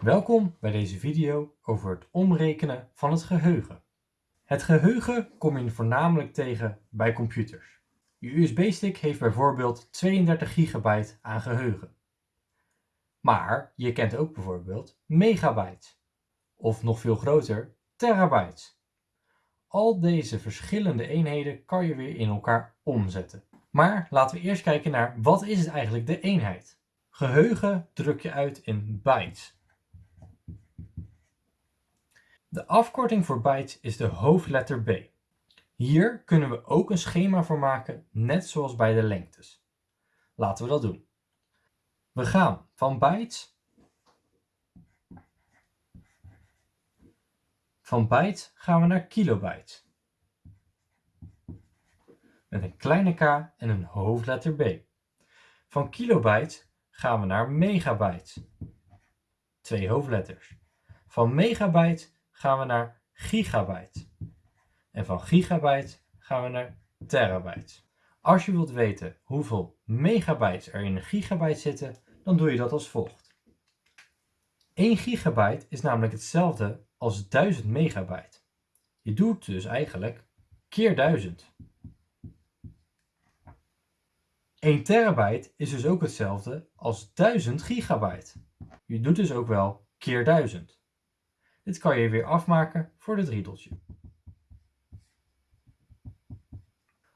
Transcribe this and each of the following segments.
Welkom bij deze video over het omrekenen van het geheugen. Het geheugen kom je voornamelijk tegen bij computers. Je USB-stick heeft bijvoorbeeld 32 gigabyte aan geheugen. Maar je kent ook bijvoorbeeld megabytes. Of nog veel groter, terabytes. Al deze verschillende eenheden kan je weer in elkaar omzetten. Maar laten we eerst kijken naar wat is het eigenlijk de eenheid. Geheugen druk je uit in bytes. De afkorting voor bytes is de hoofdletter B. Hier kunnen we ook een schema voor maken, net zoals bij de lengtes. Laten we dat doen. We gaan van bytes Van bytes gaan we naar kilobytes. Met een kleine k en een hoofdletter B. Van kilobytes gaan we naar megabytes. Twee hoofdletters. Van megabyte gaan we naar gigabyte. En van gigabyte gaan we naar terabyte. Als je wilt weten hoeveel megabytes er in een gigabyte zitten, dan doe je dat als volgt. 1 gigabyte is namelijk hetzelfde als 1000 megabyte. Je doet dus eigenlijk keer 1000. 1 terabyte is dus ook hetzelfde als 1000 gigabyte. Je doet dus ook wel keer 1000. Dit kan je weer afmaken voor dit riedeltje.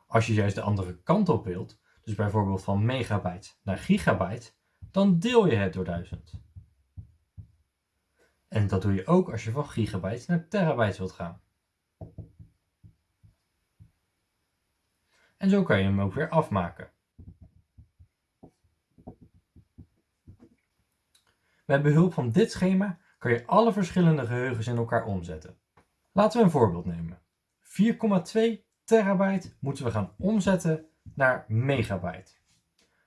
Als je juist de andere kant op wilt, dus bijvoorbeeld van megabyte naar gigabyte, dan deel je het door 1000. En dat doe je ook als je van gigabytes naar terabytes wilt gaan. En zo kan je hem ook weer afmaken. Met behulp van dit schema kan je alle verschillende geheugens in elkaar omzetten. Laten we een voorbeeld nemen. 4,2 terabyte moeten we gaan omzetten naar megabyte.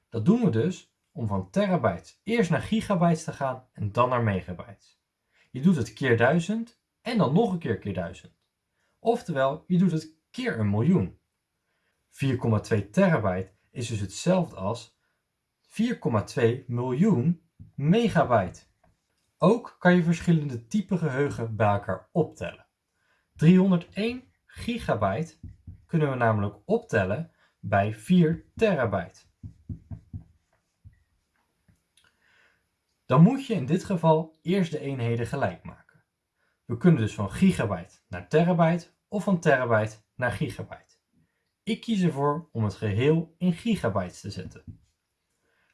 Dat doen we dus om van terabytes eerst naar gigabytes te gaan en dan naar megabytes. Je doet het keer 1000 en dan nog een keer keer 1000. Oftewel, je doet het keer een miljoen. 4,2 terabyte is dus hetzelfde als 4,2 miljoen megabyte. Ook kan je verschillende typen geheugen bij elkaar optellen. 301 gigabyte kunnen we namelijk optellen bij 4 terabyte. Dan moet je in dit geval eerst de eenheden gelijk maken. We kunnen dus van gigabyte naar terabyte of van terabyte naar gigabyte. Ik kies ervoor om het geheel in gigabytes te zetten.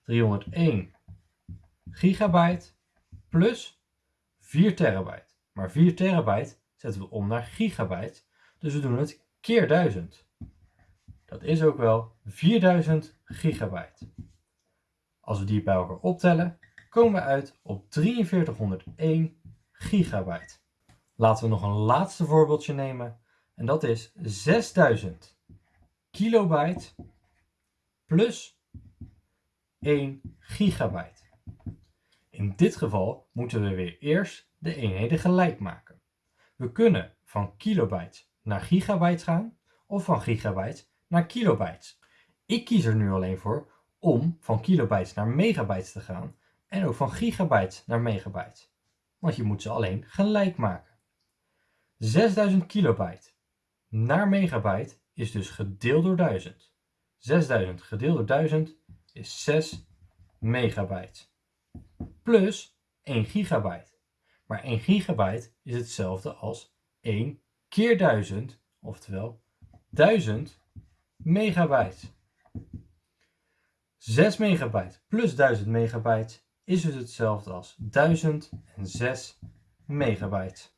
301 gigabyte plus 4 terabyte. Maar 4 terabyte zetten we om naar gigabyte, dus we doen het keer 1000. Dat is ook wel 4000 gigabyte. Als we die bij elkaar optellen, komen we uit op 4301 gigabyte. Laten we nog een laatste voorbeeldje nemen en dat is 6000 kilobyte plus 1 gigabyte. In dit geval moeten we weer eerst de eenheden gelijk maken. We kunnen van kilobytes naar gigabytes gaan of van gigabytes naar kilobytes. Ik kies er nu alleen voor om van kilobytes naar megabytes te gaan en ook van gigabyte naar megabyte. Want je moet ze alleen gelijk maken. 6000 kilobyte naar megabyte is dus gedeeld door 1000. 6000 gedeeld door 1000 is 6 megabyte. Plus 1 gigabyte. Maar 1 gigabyte is hetzelfde als 1 keer 1000, oftewel 1000 megabyte. 6 megabyte plus 1000 megabyte is dus hetzelfde als 1006 megabyte.